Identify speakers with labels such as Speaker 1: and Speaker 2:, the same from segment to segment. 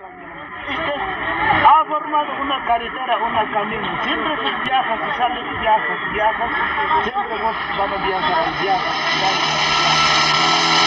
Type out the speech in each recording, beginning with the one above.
Speaker 1: ha formado una carretera, una camino. Siempre que viajas, si sales, viajas, viajas, siempre vos van a viajar, viajas, viajas.
Speaker 2: Llegar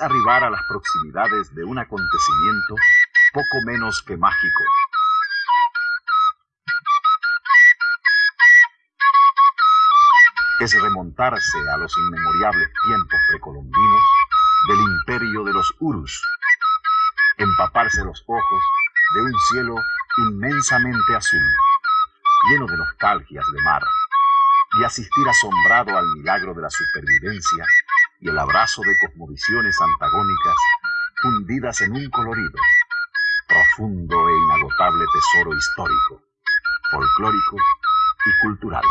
Speaker 2: arribar a las proximidades de un acontecimiento poco menos que mágico. Es remontarse a los inmemoriables tiempos precolombinos del imperio de los Urus, empaparse los ojos de un cielo inmensamente azul, lleno de nostalgias de mar, y asistir asombrado al milagro de la supervivencia y el abrazo de cosmovisiones antagónicas fundidas en un colorido, profundo e inagotable tesoro histórico, folclórico y cultural.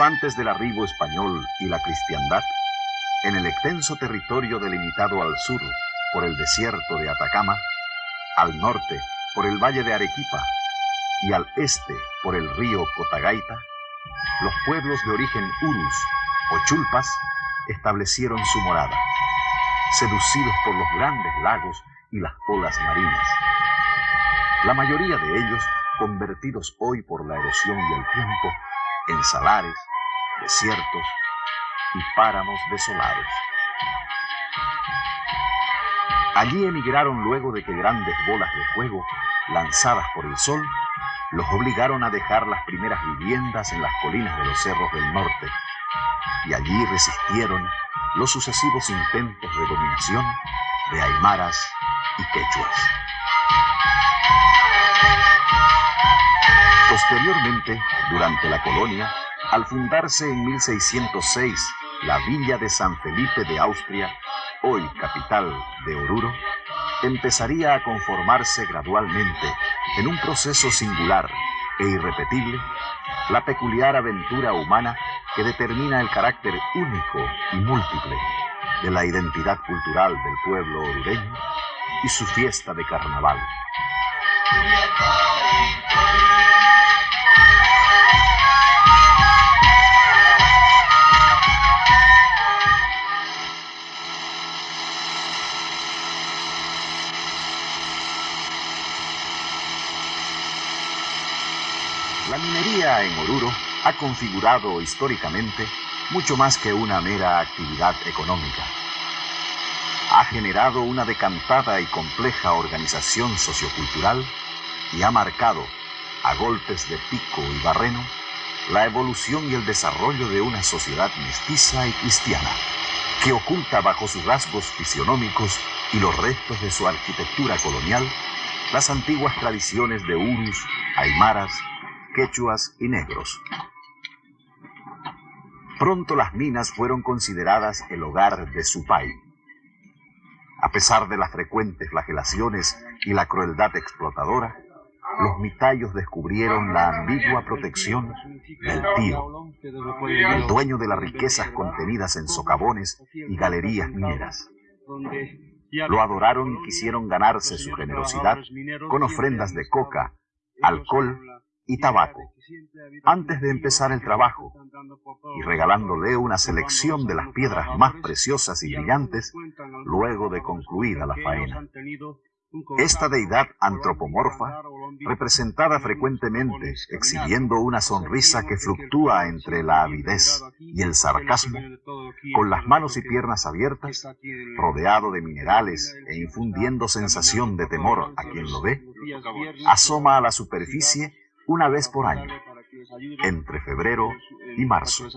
Speaker 2: Antes del arribo español y la cristiandad, en el extenso territorio delimitado al sur por el desierto de Atacama, al norte por el valle de Arequipa y al este por el río Cotagaita, los pueblos de origen urus o chulpas establecieron su morada, seducidos por los grandes lagos y las olas marinas. La mayoría de ellos convertidos hoy por la erosión y el tiempo en salares, desiertos y páramos desolados. Allí emigraron luego de que grandes bolas de fuego, lanzadas por el sol, los obligaron a dejar las primeras viviendas en las colinas de los cerros del norte, y allí resistieron los sucesivos intentos de dominación de aymaras y quechuas. Posteriormente, durante la colonia, al fundarse en 1606 la villa de San Felipe de Austria, hoy capital de Oruro, empezaría a conformarse gradualmente, en un proceso singular e irrepetible, la peculiar aventura humana que determina el carácter único y múltiple de la identidad cultural del pueblo orureño y su fiesta de carnaval. La minería en Oruro ha configurado históricamente mucho más que una mera actividad económica. Ha generado una decantada y compleja organización sociocultural y ha marcado, a golpes de pico y barreno, la evolución y el desarrollo de una sociedad mestiza y cristiana, que oculta bajo sus rasgos fisionómicos y los restos de su arquitectura colonial las antiguas tradiciones de urus, aymaras, quechuas y negros. Pronto las minas fueron consideradas el hogar de su país. A pesar de las frecuentes flagelaciones y la crueldad explotadora, los mitayos descubrieron la ambigua protección del tío, el dueño de las riquezas contenidas en socavones y galerías mineras. Lo adoraron y quisieron ganarse su generosidad con ofrendas de coca, alcohol y tabaco, antes de empezar el trabajo, y regalándole una selección de las piedras más preciosas y brillantes luego de concluida la faena. Esta deidad antropomorfa, representada frecuentemente exhibiendo una sonrisa que fluctúa entre la avidez y el sarcasmo, con las manos y piernas abiertas, rodeado de minerales e infundiendo sensación de temor a quien lo ve, asoma a la superficie una vez por año, entre febrero y marzo.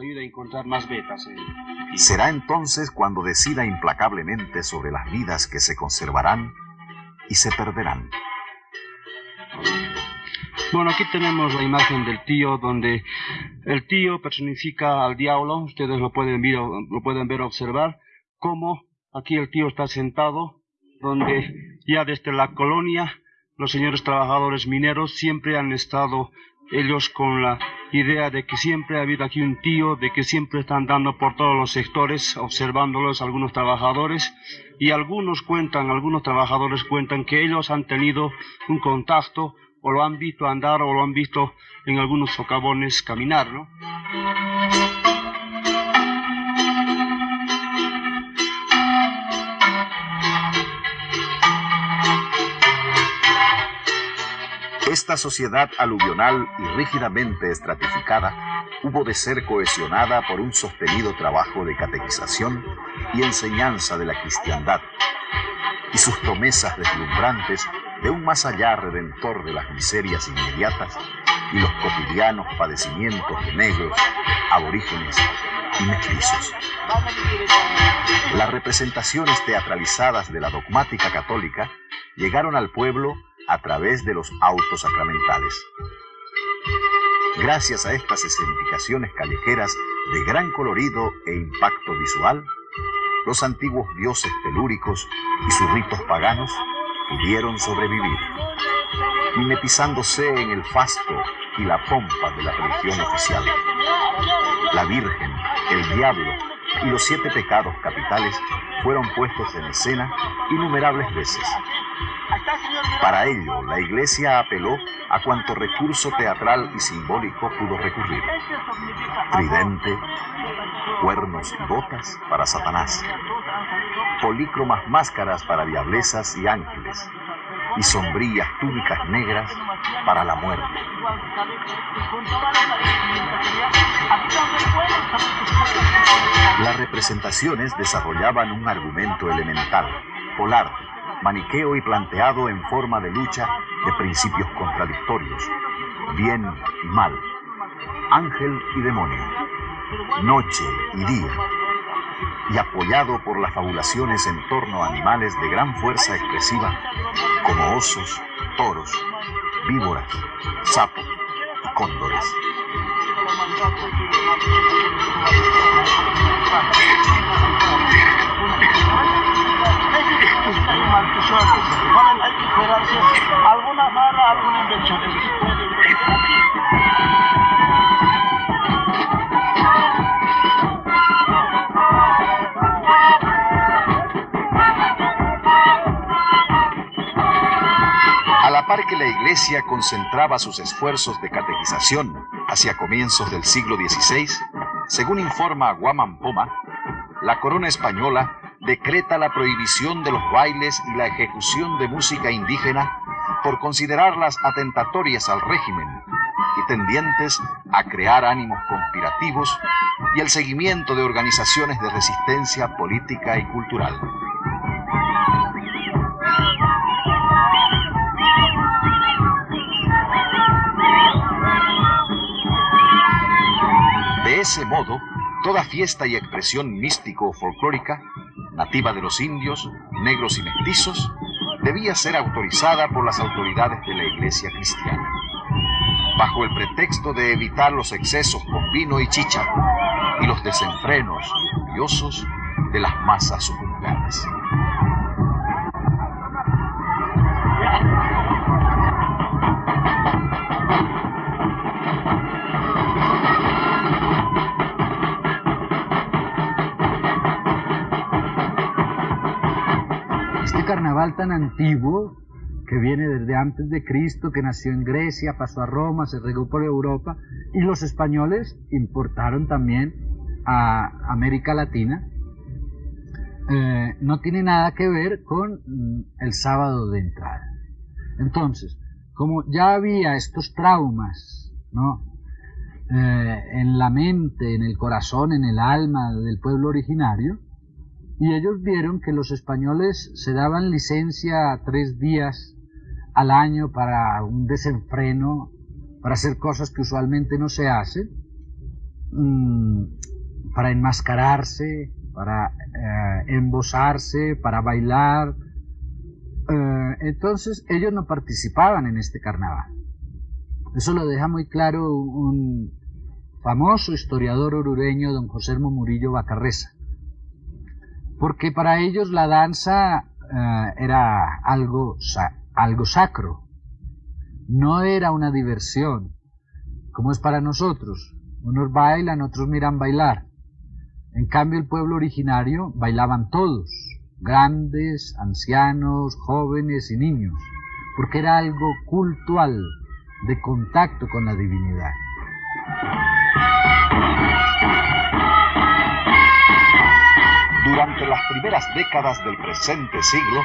Speaker 2: Será entonces cuando decida implacablemente sobre las vidas que se conservarán y se perderán.
Speaker 3: Bueno, aquí tenemos la imagen del tío, donde el tío personifica al diablo. Ustedes lo pueden ver, lo pueden ver observar, cómo aquí el tío está sentado, donde ya desde la colonia los señores trabajadores mineros siempre han estado ellos con la idea de que siempre ha habido aquí un tío, de que siempre están dando por todos los sectores, observándolos algunos trabajadores, y algunos cuentan, algunos trabajadores cuentan que ellos han tenido un contacto, o lo han visto andar, o lo han visto en algunos socavones caminar, ¿no?
Speaker 2: Esta sociedad aluvional y rígidamente estratificada hubo de ser cohesionada por un sostenido trabajo de catequización y enseñanza de la cristiandad, y sus promesas deslumbrantes de un más allá redentor de las miserias inmediatas y los cotidianos padecimientos de negros, aborígenes y mestizos. Las representaciones teatralizadas de la dogmática católica llegaron al pueblo a través de los autos sacramentales. Gracias a estas escenificaciones callejeras de gran colorido e impacto visual, los antiguos dioses telúricos y sus ritos paganos pudieron sobrevivir, mimetizándose en el fasto y la pompa de la religión oficial. La Virgen, el Diablo y los siete pecados capitales fueron puestos en escena innumerables veces. Para ello, la Iglesia apeló a cuanto recurso teatral y simbólico pudo recurrir. Tridente, cuernos y botas para Satanás, polícromas máscaras para diablesas y ángeles, y sombrías túnicas negras para la muerte. Las representaciones desarrollaban un argumento elemental, polar, maniqueo y planteado en forma de lucha de principios contradictorios, bien y mal, ángel y demonio, noche y día, y apoyado por las fabulaciones en torno a animales de gran fuerza expresiva, como osos, toros, víboras, sapos y cóndores.
Speaker 1: alguna barra, alguna invención.
Speaker 2: La Iglesia concentraba sus esfuerzos de catequización hacia comienzos del siglo XVI, según informa Guaman Poma, la corona española decreta la prohibición de los bailes y la ejecución de música indígena por considerarlas atentatorias al régimen y tendientes a crear ánimos conspirativos y el seguimiento de organizaciones de resistencia política y cultural. Ese modo, toda fiesta y expresión místico o folclórica nativa de los indios, negros y mestizos, debía ser autorizada por las autoridades de la iglesia cristiana, bajo el pretexto de evitar los excesos con vino y chicha y los desenfrenos lujuriosos de las masas suburbanas.
Speaker 4: Tan antiguo que viene desde antes de Cristo, que nació en Grecia, pasó a Roma, se regó por Europa, y los españoles importaron también a América Latina, eh, no tiene nada que ver con mm, el sábado de entrada. Entonces, como ya había estos traumas, ¿no? Eh, en la mente, en el corazón, en el alma del pueblo originario, y ellos vieron que los españoles se daban licencia tres días al año para un desenfreno, para hacer cosas que usualmente no se hacen, mm, para enmascararse, para eh, embosarse, para bailar. Eh, entonces ellos no participaban en este carnaval. Eso lo deja muy claro un famoso historiador orureño, don José Murillo Bacarreza porque para ellos la danza eh, era algo, algo sacro, no era una diversión, como es para nosotros. Unos bailan, otros miran bailar. En cambio, el pueblo originario bailaban todos, grandes, ancianos, jóvenes y niños, porque era algo cultual, de contacto con la divinidad.
Speaker 2: Durante las primeras décadas del presente siglo,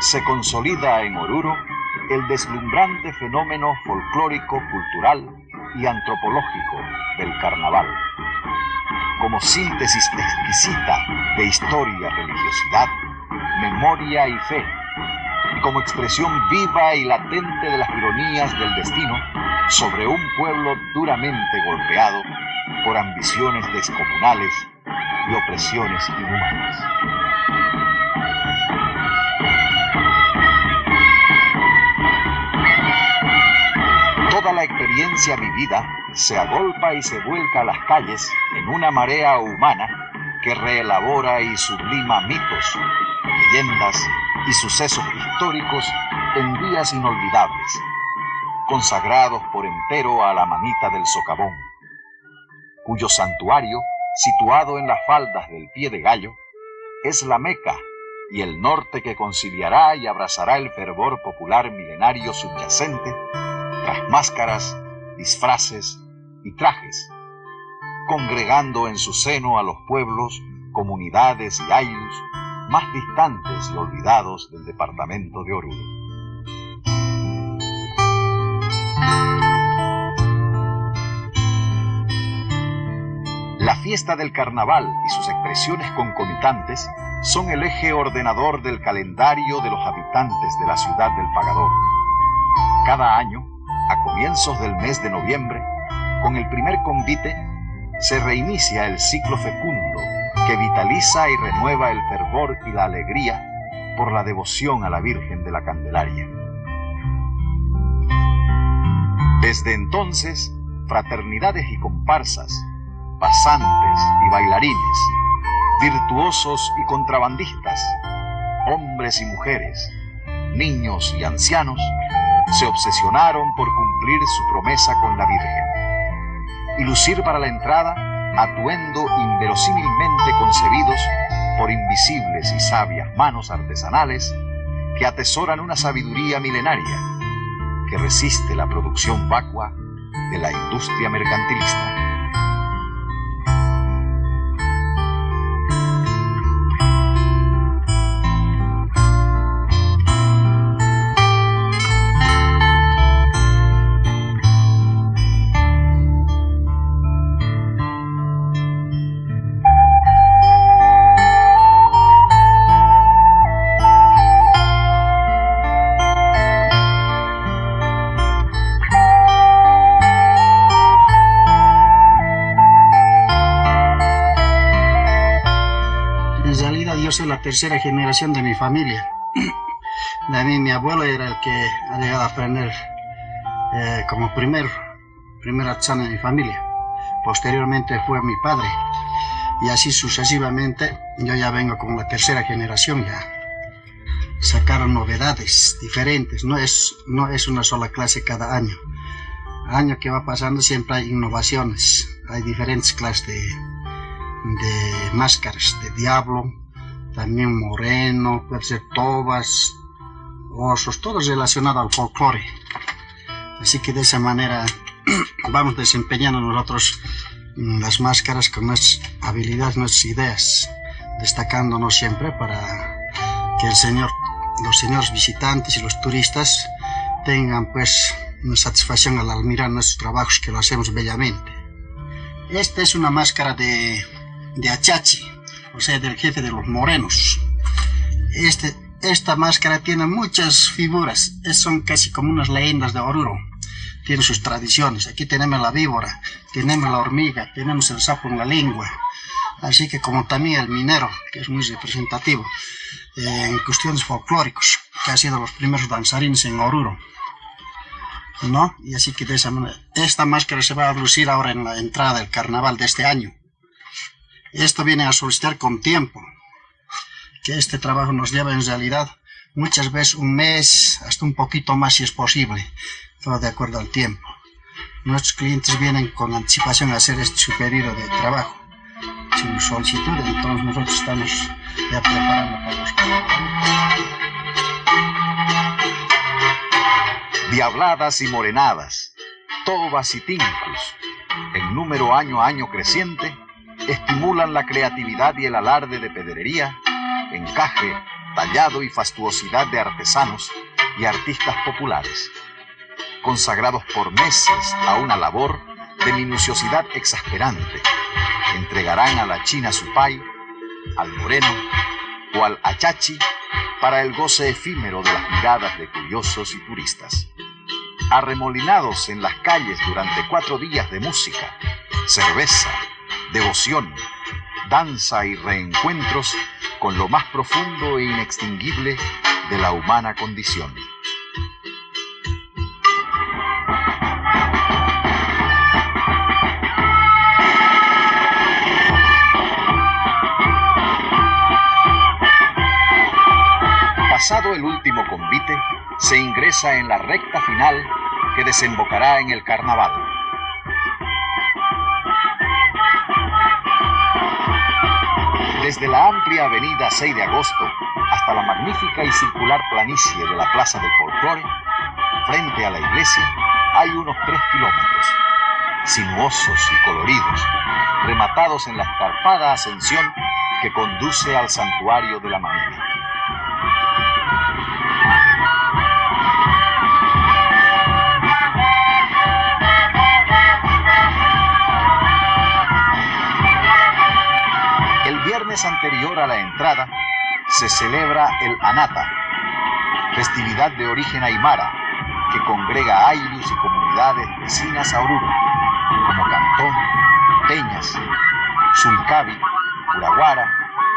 Speaker 2: se consolida en Oruro el deslumbrante fenómeno folclórico, cultural y antropológico del carnaval. Como síntesis exquisita de historia, religiosidad, memoria y fe, y como expresión viva y latente de las ironías del destino sobre un pueblo duramente golpeado por ambiciones descomunales y opresiones inhumanas. Toda la experiencia vivida se agolpa y se vuelca a las calles en una marea humana que reelabora y sublima mitos, leyendas y sucesos históricos en días inolvidables, consagrados por entero a la manita del socavón, cuyo santuario situado en las faldas del pie de gallo, es la Meca y el norte que conciliará y abrazará el fervor popular milenario subyacente tras máscaras, disfraces y trajes, congregando en su seno a los pueblos, comunidades y ayllus más distantes y olvidados del departamento de Oruro. La fiesta del carnaval y sus expresiones concomitantes son el eje ordenador del calendario de los habitantes de la ciudad del Pagador. Cada año, a comienzos del mes de noviembre, con el primer convite, se reinicia el ciclo fecundo que vitaliza y renueva el fervor y la alegría por la devoción a la Virgen de la Candelaria. Desde entonces, fraternidades y comparsas pasantes y bailarines, virtuosos y contrabandistas, hombres y mujeres, niños y ancianos, se obsesionaron por cumplir su promesa con la Virgen y lucir para la entrada atuendo inverosímilmente concebidos por invisibles y sabias manos artesanales que atesoran una sabiduría milenaria que resiste la producción vacua de la industria mercantilista.
Speaker 5: Tercera generación de mi familia. De mí, mi abuelo era el que ha llegado a aprender eh, como primer, primer artesano de mi familia. Posteriormente fue mi padre. Y así sucesivamente, yo ya vengo como la tercera generación ya. Sacaron novedades diferentes, no es, no es una sola clase cada año. Año que va pasando siempre hay innovaciones, hay diferentes clases de, de máscaras, de diablo, también moreno, puede ser tobas, osos, todo relacionado al folclore. Así que de esa manera vamos desempeñando nosotros mm, las máscaras con nuestras habilidades, nuestras ideas, destacándonos siempre para que el Señor, los señores visitantes y los turistas tengan pues una satisfacción al admirar nuestros trabajos que lo hacemos bellamente. Esta es una máscara de, de Achachi, o sea, del jefe de los morenos. Este, esta máscara tiene muchas figuras, son casi como unas leyendas de Oruro. Tiene sus tradiciones. Aquí tenemos la víbora, tenemos la hormiga, tenemos el sapo en la lengua. Así que como también el minero, que es muy representativo eh, en cuestiones folclóricos, que ha sido los primeros danzarines en Oruro. ¿No? Y así que de esa manera, esta máscara se va a lucir ahora en la entrada del carnaval de este año. Esto viene a solicitar con tiempo, que este trabajo nos lleva en realidad muchas veces un mes, hasta un poquito más si es posible, todo de acuerdo al tiempo. Nuestros clientes vienen con anticipación a hacer este su de trabajo, su solicitud, entonces nosotros estamos ya preparando para los
Speaker 2: Diabladas y morenadas, tobas y tincus, en número año a año creciente, estimulan la creatividad y el alarde de pedrería, encaje, tallado y fastuosidad de artesanos y artistas populares, consagrados por meses a una labor de minuciosidad exasperante. Entregarán a la China su pay, al moreno o al achachi para el goce efímero de las miradas de curiosos y turistas. Arremolinados en las calles durante cuatro días de música, cerveza, devoción, danza y reencuentros con lo más profundo e inextinguible de la humana condición. Pasado el último convite, se ingresa en la recta final que desembocará en el carnaval. Desde la amplia avenida 6 de agosto hasta la magnífica y circular planicie de la Plaza del Folclore, frente a la iglesia, hay unos tres kilómetros, sinuosos y coloridos, rematados en la escarpada ascensión que conduce al santuario de la Mamina. Anterior a la entrada se celebra el Anata, festividad de origen aymara que congrega a y comunidades vecinas a Oruro, como Cantón, Peñas, Suncavi, Uraguara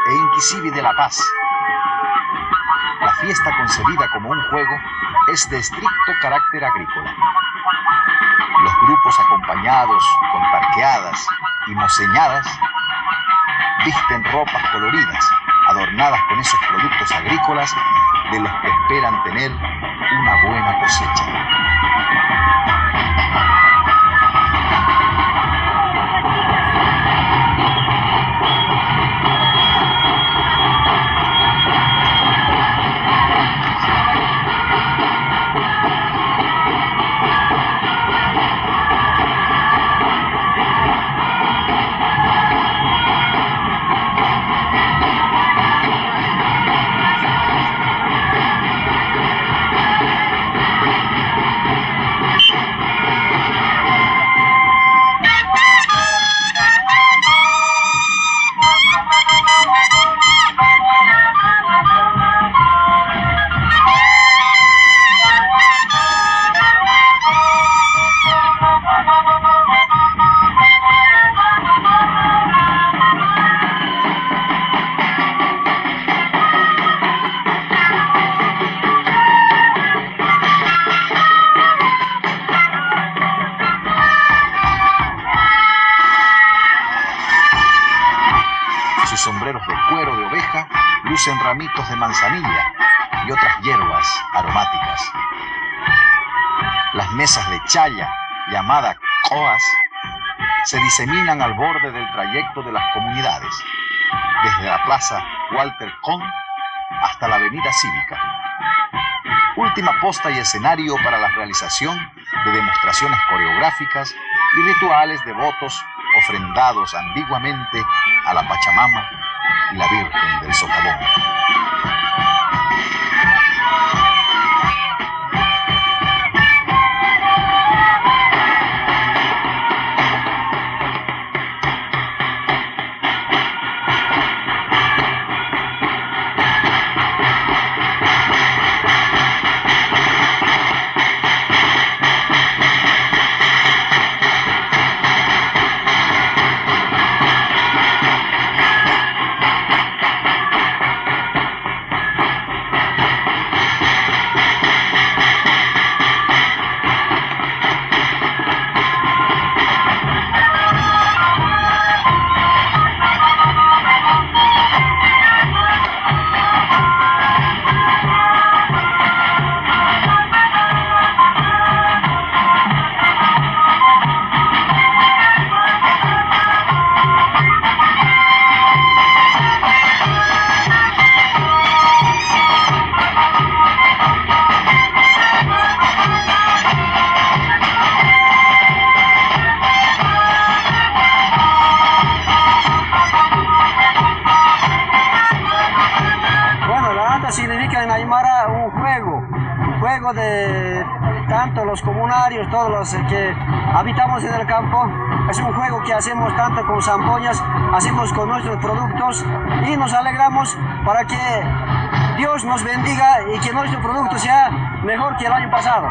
Speaker 2: e Inquisivi de La Paz. La fiesta concebida como un juego es de estricto carácter agrícola. Los grupos acompañados con parqueadas y moseñadas visten ropas coloridas, adornadas con esos productos agrícolas de los que esperan tener una buena cosecha. Se diseminan al borde del trayecto de las comunidades, desde la plaza Walter Kohn hasta la avenida Cívica. Última posta y escenario para la realización de demostraciones coreográficas y rituales devotos ofrendados ambiguamente a la Pachamama y la Virgen del Socavón.
Speaker 6: Hacemos con nuestros productos y nos alegramos para que Dios nos bendiga y que nuestro producto sea mejor que el año pasado.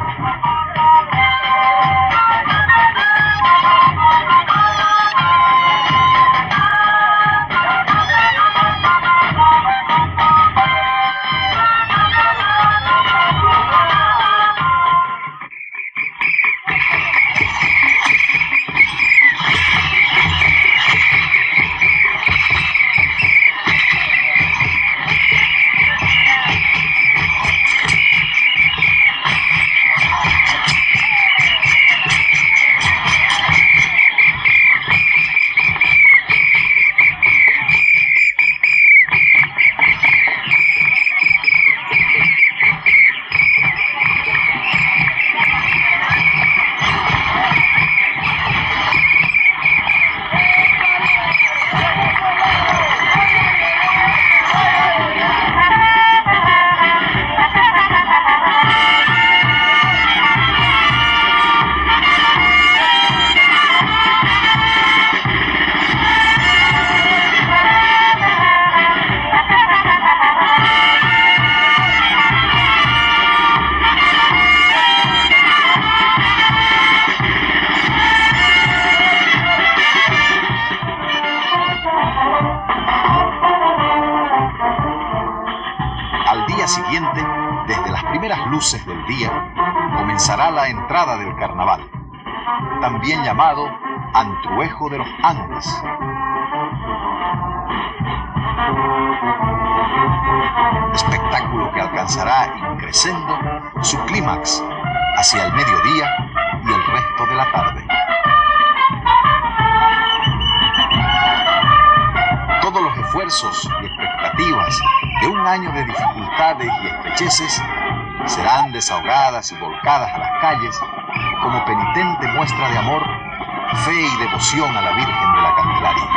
Speaker 2: Comenzará la entrada del carnaval, también llamado Antruejo de los Andes. Espectáculo que alcanzará increciendo su clímax hacia el mediodía y el resto de la tarde. Todos los esfuerzos y expectativas de un año de dificultades y estrecheces serán desahogadas y volcadas a las calles como penitente muestra de amor, fe y devoción a la Virgen de la Candelaria.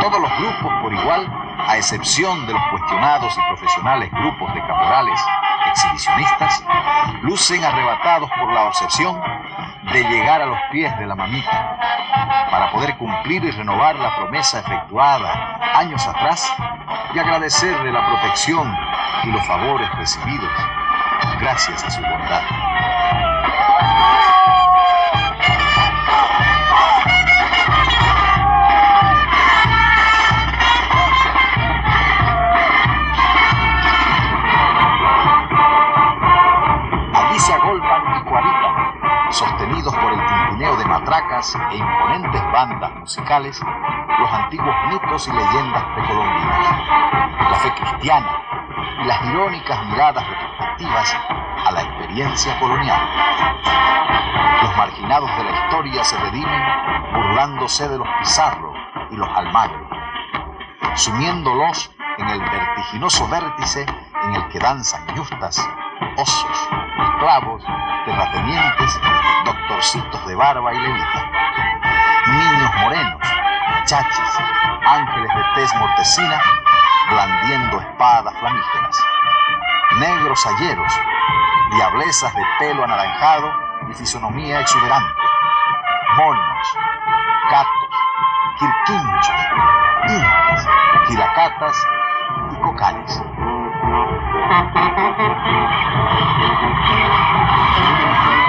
Speaker 2: Todos los grupos por igual, a excepción de los cuestionados y profesionales grupos de caporales exhibicionistas, lucen arrebatados por la obsesión de llegar a los pies de la mamita para poder cumplir y renovar la promesa efectuada años atrás y agradecerle la protección y los favores recibidos gracias a su bondad. Allí se y sostenidos por el tintineo de matracas e imponentes bandas musicales los antiguos mitos y leyendas precolombinas, la fe cristiana y las irónicas miradas retrospectivas a la experiencia colonial. Los marginados de la historia se redimen burlándose de los Pizarro y los Almagro, sumiéndolos en el vertiginoso vértice en el que danzan justas, osos, esclavos, terratenientes, doctorcitos de barba y levita, niños morenos, chachis, ángeles de tez mortecina, blandiendo espadas flamígeras, negros ayeros, diablezas de pelo anaranjado y fisonomía exuberante, monos, gatos, quirquinchos, incas, gilacatas y cocales.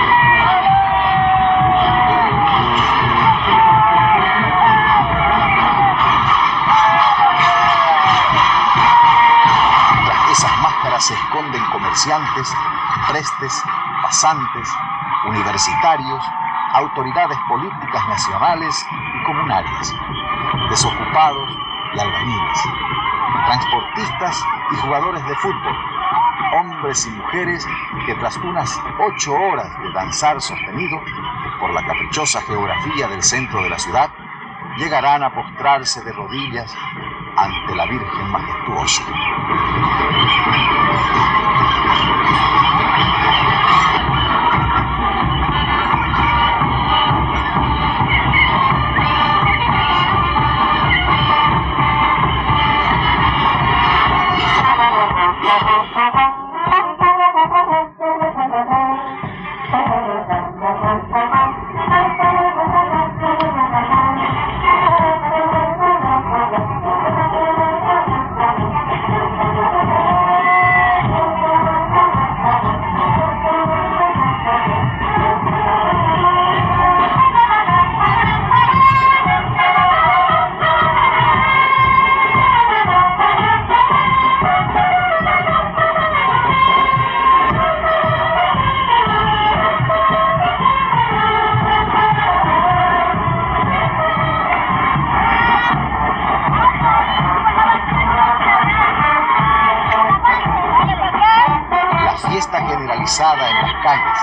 Speaker 2: comerciantes, prestes, pasantes, universitarios, autoridades políticas nacionales y comunales, desocupados y albañiles, transportistas y jugadores de fútbol, hombres y mujeres que tras unas ocho horas de danzar sostenido por la caprichosa geografía del centro de la ciudad, llegarán a postrarse de rodillas ante la Virgen majestuosa. Thank you. Calles,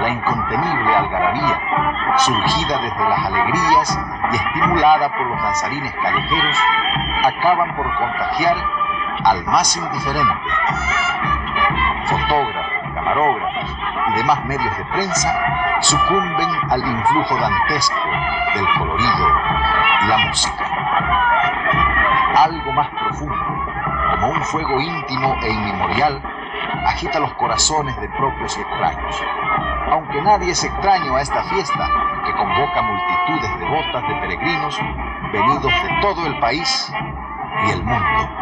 Speaker 2: la incontenible algarabía, surgida desde las alegrías y estimulada por los danzarines callejeros, acaban por contagiar al más indiferente. Fotógrafos, camarógrafos y demás medios de prensa sucumben al influjo dantesco del colorido y la música. Algo más profundo, como un fuego íntimo e inmemorial, agita los corazones de propios y extraños. Aunque nadie es extraño a esta fiesta que convoca multitudes devotas de peregrinos venidos de todo el país y el mundo.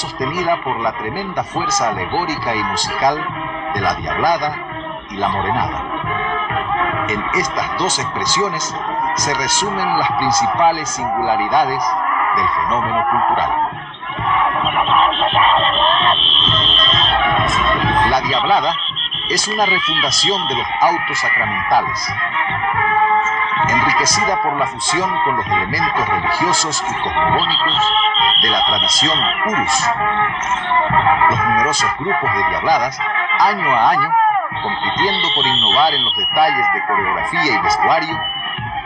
Speaker 2: Sostenida por la tremenda fuerza alegórica y musical de la diablada y la morenada. En estas dos expresiones se resumen las principales singularidades del fenómeno cultural. La diablada es una refundación de los autos sacramentales, enriquecida por la fusión con los elementos religiosos y cosmogónicos de la tradición Urus. Los numerosos grupos de diabladas, año a año, compitiendo por innovar en los detalles de coreografía y vestuario,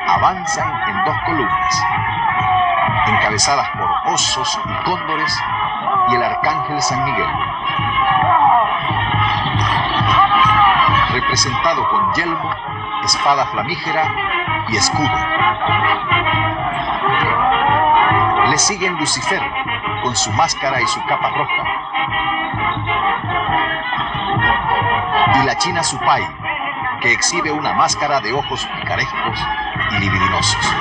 Speaker 2: avanzan en dos columnas, encabezadas por osos y cóndores y el arcángel San Miguel. Representado con yelmo, espada flamígera y escudo. Siguen Lucifer con su máscara y su capa roja. Y la china Supai, que exhibe una máscara de ojos picarescos y libidinosos.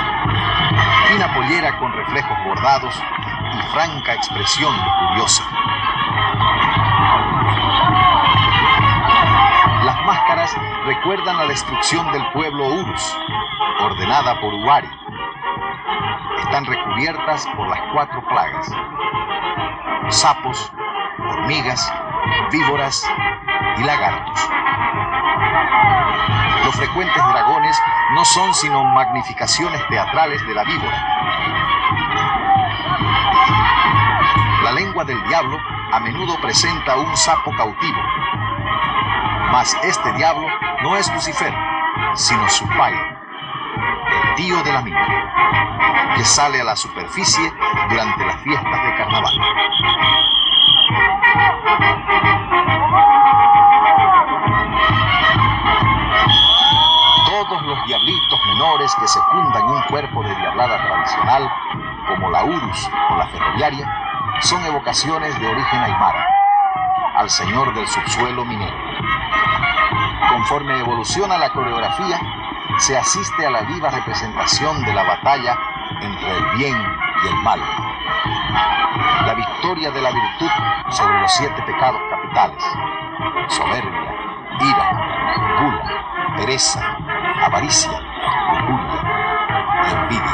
Speaker 2: Fina pollera con reflejos bordados y franca expresión curiosa. Las máscaras recuerdan la destrucción del pueblo Urus, ordenada por Uari. Están recubiertas por las cuatro plagas. Sapos, hormigas, víboras y lagartos. Los frecuentes dragones no son sino magnificaciones teatrales de la víbora. La lengua del diablo a menudo presenta un sapo cautivo, mas este diablo no es Lucifer, sino su pai, tío de la mina, que sale a la superficie durante las fiestas de carnaval. Todos los diablitos menores que secundan un cuerpo de diablada tradicional, como la Urus o la ferroviaria, son evocaciones de origen aymara, al señor del subsuelo minero. Conforme evoluciona la coreografía, se asiste a la viva representación de la batalla entre el bien y el mal. La victoria de la virtud sobre los siete pecados capitales. Soberbia, ira, gula, pereza, avaricia, lujuria y envidia.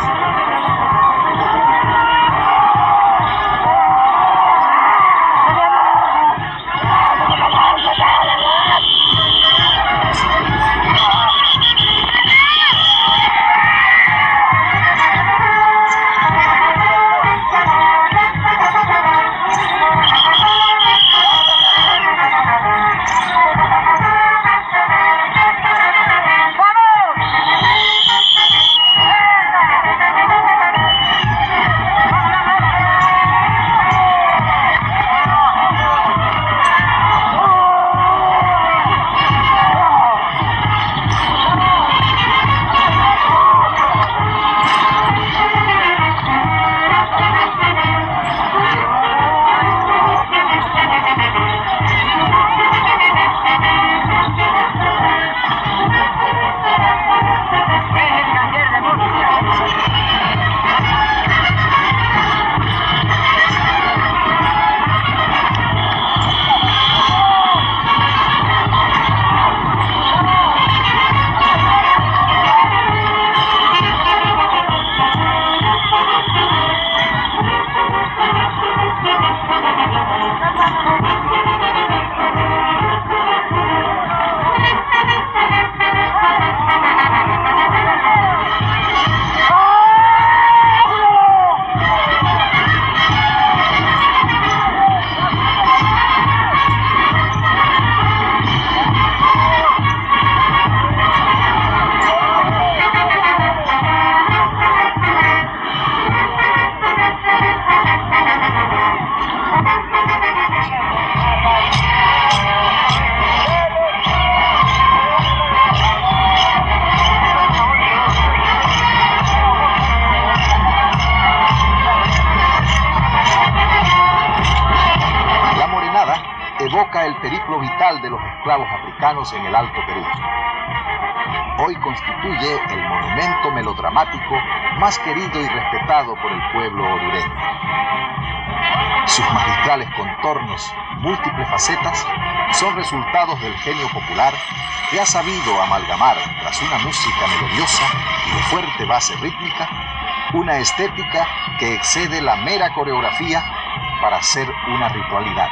Speaker 2: En el Alto Perú. hoy constituye el monumento melodramático más querido y respetado por el pueblo orureño. Sus magistrales contornos, múltiples facetas, son resultados del genio popular que ha sabido amalgamar, tras una música melodiosa y de fuerte base rítmica, una estética que excede la mera coreografía para ser una ritualidad.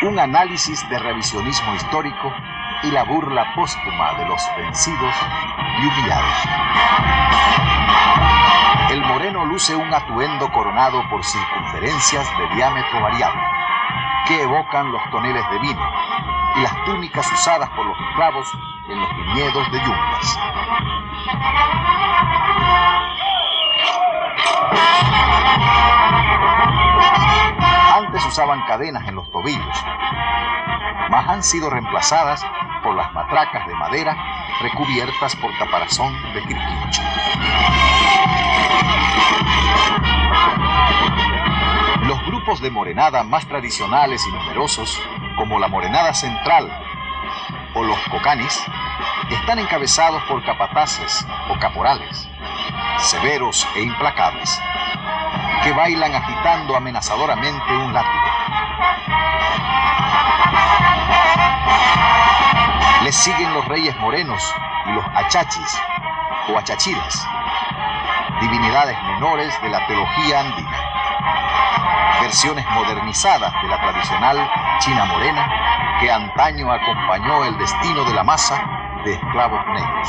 Speaker 2: Un análisis de revisionismo histórico y la burla póstuma de los vencidos y humillados. El moreno luce un atuendo coronado por circunferencias de diámetro variable, que evocan los toneles de vino y las túnicas usadas por los esclavos en los viñedos de yungas. Antes usaban cadenas en los tobillos, mas han sido reemplazadas por las matracas de madera recubiertas por caparazón de quirquincho. Los grupos de morenada más tradicionales y numerosos, como la morenada central o los cocanis, están encabezados por capataces o caporales, severos e implacables, que bailan agitando amenazadoramente un látigo. Les siguen los reyes morenos y los achachis o achachiras, divinidades menores de la teología andina, versiones modernizadas de la tradicional China morena que antaño acompañó el destino de la masa de esclavos negros.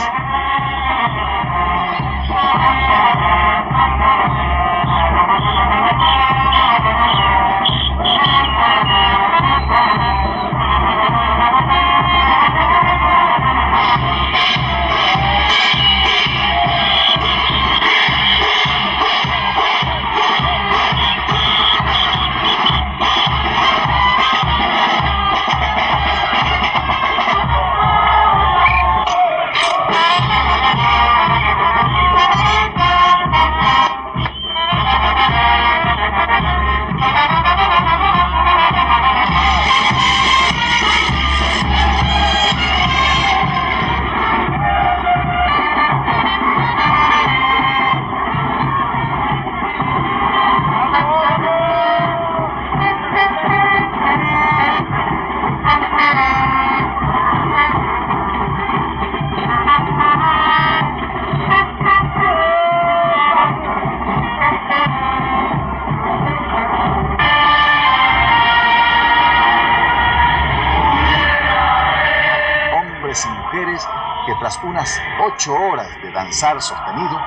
Speaker 2: Ocho horas de danzar sostenido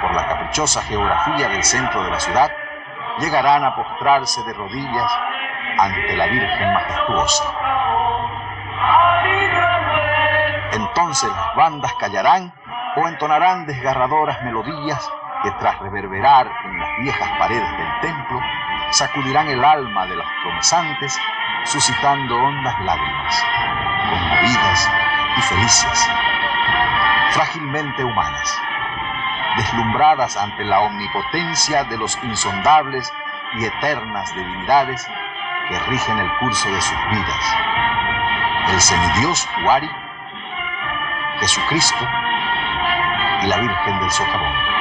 Speaker 2: por la caprichosa geografía del centro de la ciudad, llegarán a postrarse de rodillas ante la Virgen majestuosa. Entonces las bandas callarán o entonarán desgarradoras melodías que tras reverberar en las viejas paredes del templo, sacudirán el alma de los promesанtes, suscitando hondas lágrimas, conmovidas y felices, frágilmente humanas, deslumbradas ante la omnipotencia de los insondables y eternas divinidades que rigen el curso de sus vidas. El semidios Huari, Jesucristo y la Virgen del Socavón.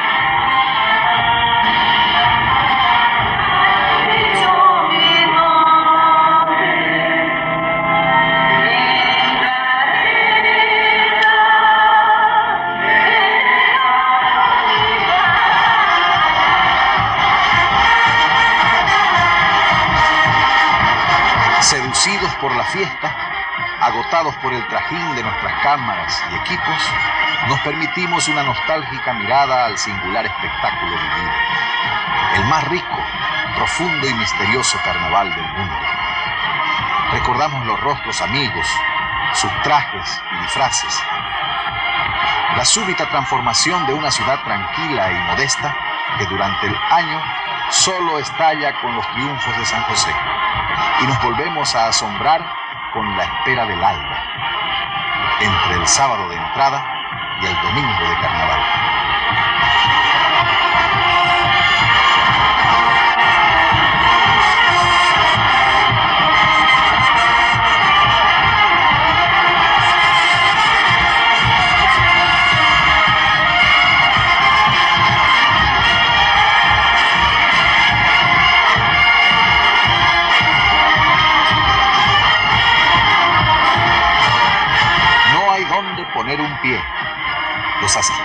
Speaker 2: Fiesta, agotados por el trajín de nuestras cámaras y equipos, nos permitimos una nostálgica mirada al singular espectáculo vivido, el más rico, profundo y misterioso carnaval del mundo. Recordamos los rostros amigos, sus trajes y disfraces, la súbita transformación de una ciudad tranquila y modesta que durante el año solo estalla con los triunfos de San José y nos volvemos a asombrar con la espera del alba, entre el sábado de entrada y el domingo de carnaval.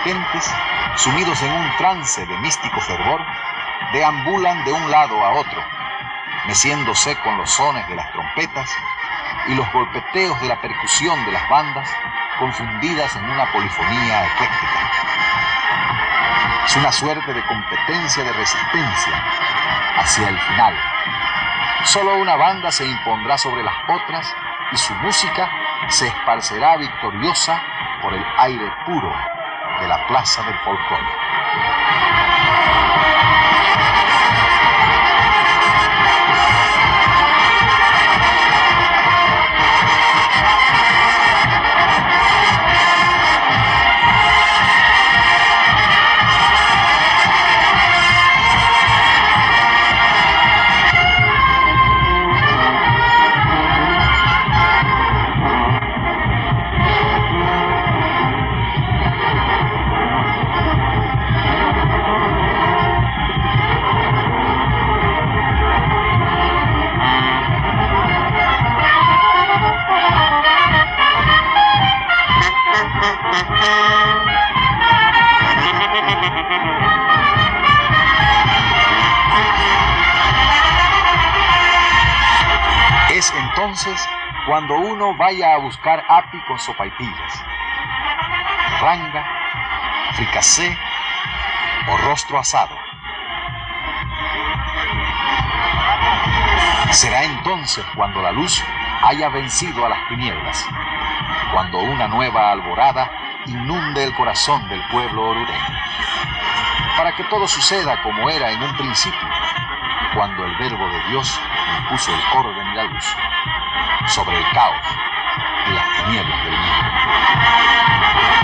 Speaker 2: Asistentes, sumidos en un trance de místico fervor, deambulan de un lado a otro, meciéndose con los sones de las trompetas y los golpeteos de la percusión de las bandas, confundidas en una polifonía ecléctica. Es una suerte de competencia de resistencia hacia el final. Solo una banda se impondrá sobre las otras y su música se esparcerá victoriosa por el aire puro plaza del folclore. Vaya a buscar api con sopaipillas, ranga, fricasé o rostro asado. Será entonces cuando la luz haya vencido a las tinieblas, cuando una nueva alborada inunde el corazón del pueblo orureño, para que todo suceda como era en un principio, cuando el verbo de Dios impuso el orden y la luz sobre el caos y las tinieblas del mundo.